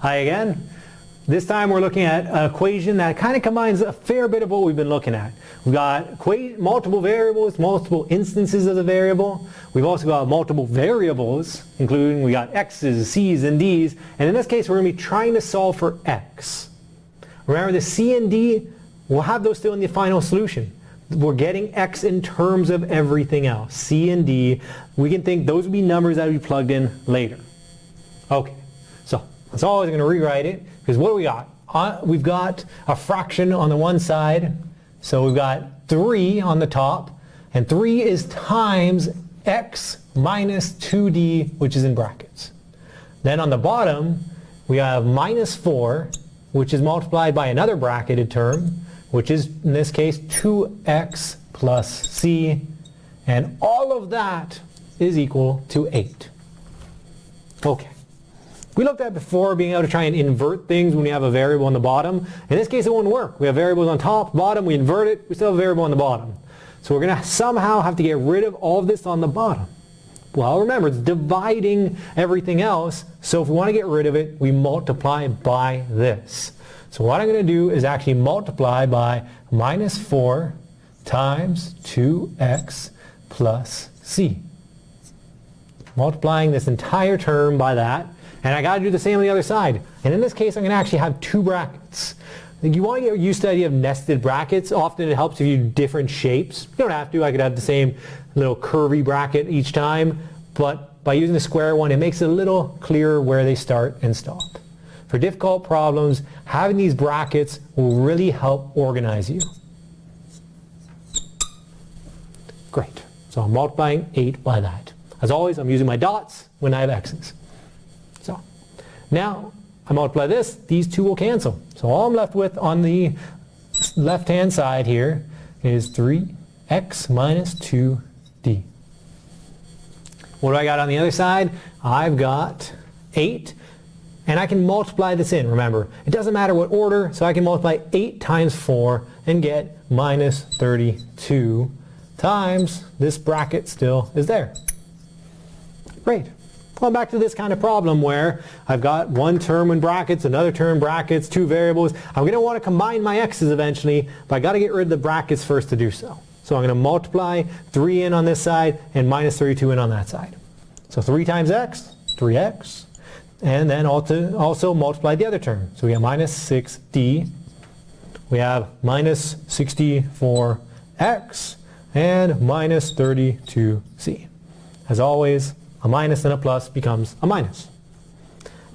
Hi again. This time we're looking at an equation that kind of combines a fair bit of what we've been looking at. We've got multiple variables, multiple instances of the variable. We've also got multiple variables, including we got x's, c's, and d's. And in this case, we're going to be trying to solve for x. Remember the c and d, we'll have those still in the final solution. We're getting x in terms of everything else. c and d, we can think those would be numbers that would be plugged in later. Okay, so that's always going to rewrite it because what do we got? Uh, we've got a fraction on the one side, so we've got 3 on the top, and 3 is times x minus 2d, which is in brackets. Then on the bottom, we have minus 4, which is multiplied by another bracketed term, which is, in this case, 2x plus c, and all of that is equal to 8. Okay. We looked at before being able to try and invert things when we have a variable on the bottom. In this case it won't work. We have variables on top, bottom, we invert it, we still have a variable on the bottom. So we're going to somehow have to get rid of all of this on the bottom. Well, remember, it's dividing everything else, so if we want to get rid of it, we multiply by this. So what I'm going to do is actually multiply by minus 4 times 2x plus c. Multiplying this entire term by that, and I got to do the same on the other side. And in this case, I'm going to actually have two brackets. You want to get used to the idea of nested brackets. Often it helps if you do different shapes. You don't have to. I could have the same little curvy bracket each time. But by using the square one, it makes it a little clearer where they start and stop. For difficult problems, having these brackets will really help organize you. Great. So I'm multiplying 8 by that. As always, I'm using my dots when I have x's. So now I multiply this, these two will cancel. So all I'm left with on the left-hand side here is 3x minus 2d. What do I got on the other side? I've got 8 and I can multiply this in, remember. It doesn't matter what order, so I can multiply 8 times 4 and get minus 32 times this bracket still is there. Great. Well, back to this kind of problem where I've got one term in brackets, another term in brackets, two variables. I'm going to want to combine my x's eventually, but I've got to get rid of the brackets first to do so. So I'm going to multiply 3 in on this side and minus 32 in on that side. So 3 times x, 3x. And then also, also multiply the other term. So we have minus 6d. We have minus 64x and minus 32c. As always, a minus and a plus becomes a minus.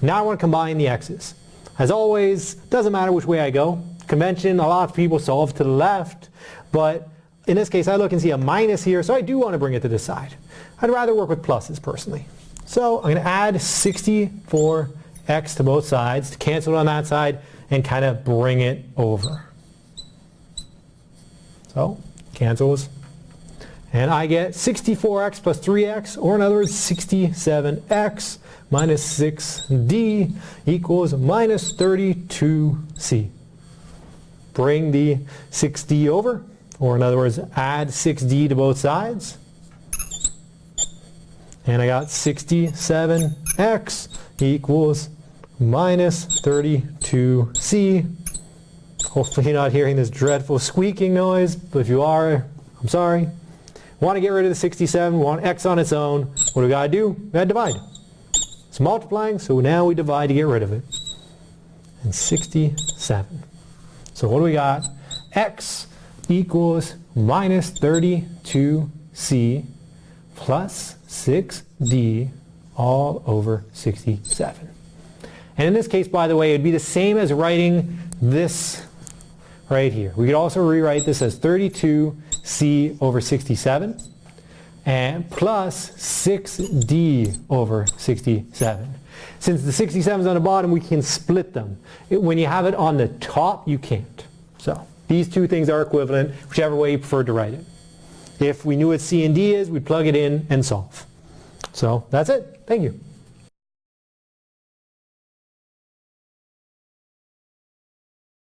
Now I want to combine the x's. As always, doesn't matter which way I go. Convention, a lot of people solve to the left, but in this case I look and see a minus here, so I do want to bring it to the side. I'd rather work with pluses personally. So I'm going to add 64x to both sides to cancel it on that side and kind of bring it over. So cancels and I get 64x plus 3x, or in other words, 67x minus 6d equals minus 32c. Bring the 6d over, or in other words, add 6d to both sides. And I got 67x equals minus 32c. Hopefully you're not hearing this dreadful squeaking noise, but if you are, I'm sorry. Want to get rid of the 67, want x on its own. What do we got to do? We got to divide. It's multiplying, so now we divide to get rid of it. And 67. So what do we got? x equals minus 32c plus 6d all over 67. And in this case, by the way, it would be the same as writing this right here. We could also rewrite this as 32 c over 67 and plus 6d over 67. Since the 67 is on the bottom, we can split them. when you have it on the top, you can't. So these two things are equivalent, whichever way you prefer to write it. If we knew what c and d is, we'd plug it in and solve. So that's it. Thank you.